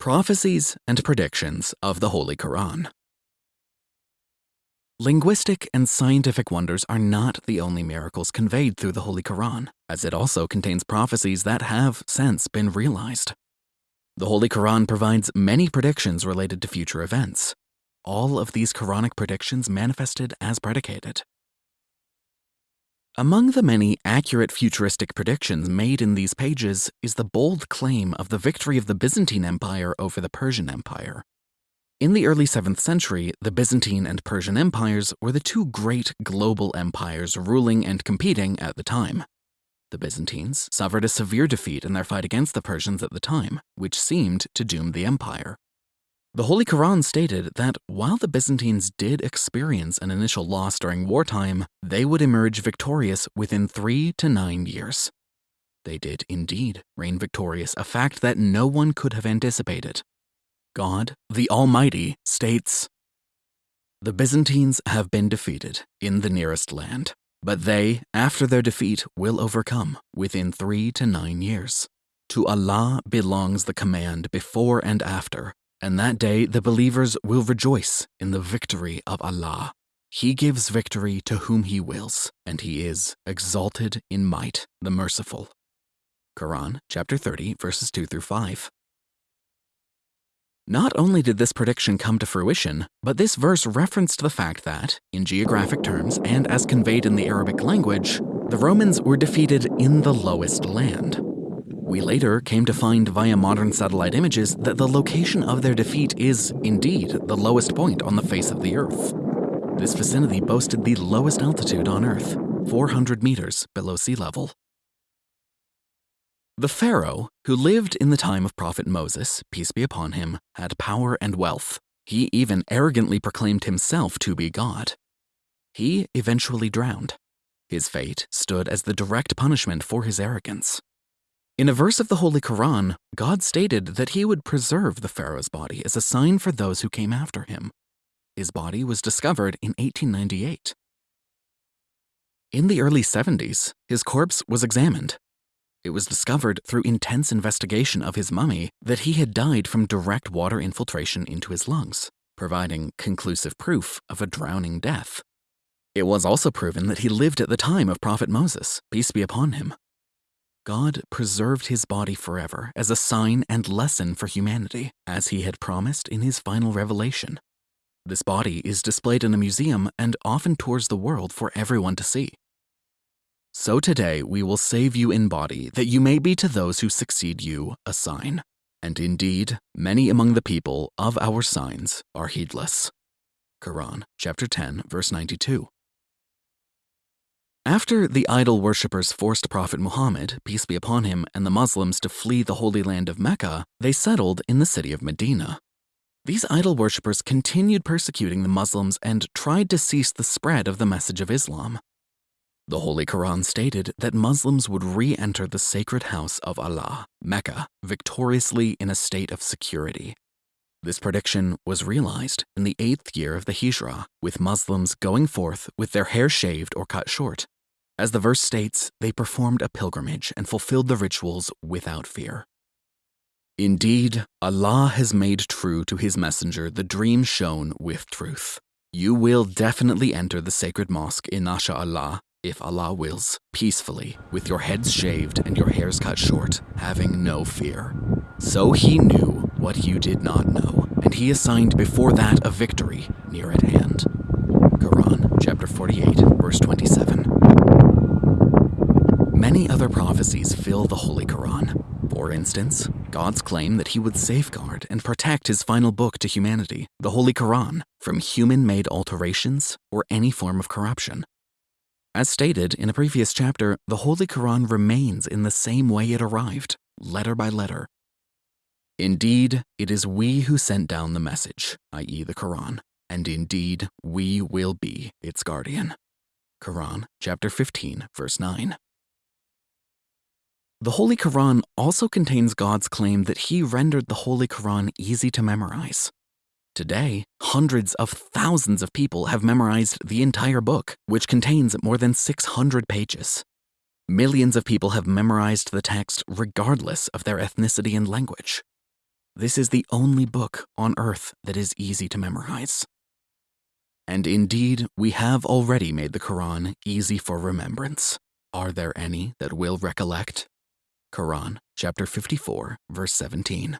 Prophecies and Predictions of the Holy Quran. Linguistic and scientific wonders are not the only miracles conveyed through the Holy Quran, as it also contains prophecies that have since been realized. The Holy Quran provides many predictions related to future events. All of these Quranic predictions manifested as predicated. Among the many accurate futuristic predictions made in these pages is the bold claim of the victory of the Byzantine Empire over the Persian Empire. In the early 7th century, the Byzantine and Persian empires were the two great global empires ruling and competing at the time. The Byzantines suffered a severe defeat in their fight against the Persians at the time, which seemed to doom the empire. The Holy Quran stated that while the Byzantines did experience an initial loss during wartime, they would emerge victorious within three to nine years. They did indeed reign victorious, a fact that no one could have anticipated. God, the Almighty, states The Byzantines have been defeated in the nearest land, but they, after their defeat, will overcome within three to nine years. To Allah belongs the command before and after, and that day the believers will rejoice in the victory of Allah. He gives victory to whom He wills, and He is exalted in might, the merciful. Quran chapter 30, verses 2 through 5. Not only did this prediction come to fruition, but this verse referenced the fact that, in geographic terms and as conveyed in the Arabic language, the Romans were defeated in the lowest land. We later came to find via modern satellite images that the location of their defeat is, indeed, the lowest point on the face of the Earth. This vicinity boasted the lowest altitude on Earth, 400 meters below sea level. The Pharaoh, who lived in the time of Prophet Moses, peace be upon him, had power and wealth. He even arrogantly proclaimed himself to be God. He eventually drowned. His fate stood as the direct punishment for his arrogance. In a verse of the Holy Quran, God stated that he would preserve the Pharaoh's body as a sign for those who came after him. His body was discovered in 1898. In the early 70s, his corpse was examined. It was discovered through intense investigation of his mummy that he had died from direct water infiltration into his lungs, providing conclusive proof of a drowning death. It was also proven that he lived at the time of Prophet Moses, peace be upon him, God preserved his body forever as a sign and lesson for humanity, as he had promised in his final revelation. This body is displayed in a museum and often tours the world for everyone to see. So today we will save you in body, that you may be to those who succeed you a sign. And indeed, many among the people of our signs are heedless. Quran chapter 10, verse 92. After the idol worshippers forced Prophet Muhammad, peace be upon him, and the Muslims to flee the holy land of Mecca, they settled in the city of Medina. These idol worshippers continued persecuting the Muslims and tried to cease the spread of the message of Islam. The Holy Quran stated that Muslims would re enter the sacred house of Allah, Mecca, victoriously in a state of security. This prediction was realized in the eighth year of the Hijrah, with Muslims going forth with their hair shaved or cut short. As the verse states, they performed a pilgrimage and fulfilled the rituals without fear. Indeed, Allah has made true to his messenger the dream shown with truth. You will definitely enter the sacred mosque in Allah, if Allah wills, peacefully, with your heads shaved and your hairs cut short, having no fear. So he knew what you did not know, and he assigned before that a victory near at hand. Quran chapter 48, verse 27. Many other prophecies fill the Holy Quran. For instance, God's claim that he would safeguard and protect his final book to humanity, the Holy Quran, from human made alterations or any form of corruption. As stated in a previous chapter, the Holy Quran remains in the same way it arrived, letter by letter, Indeed, it is we who sent down the message, i.e., the Quran, and indeed, we will be its guardian. Quran, chapter 15, verse 9. The Holy Quran also contains God's claim that He rendered the Holy Quran easy to memorize. Today, hundreds of thousands of people have memorized the entire book, which contains more than 600 pages. Millions of people have memorized the text regardless of their ethnicity and language. This is the only book on earth that is easy to memorize. And indeed, we have already made the Quran easy for remembrance. Are there any that will recollect? Quran, chapter 54, verse 17.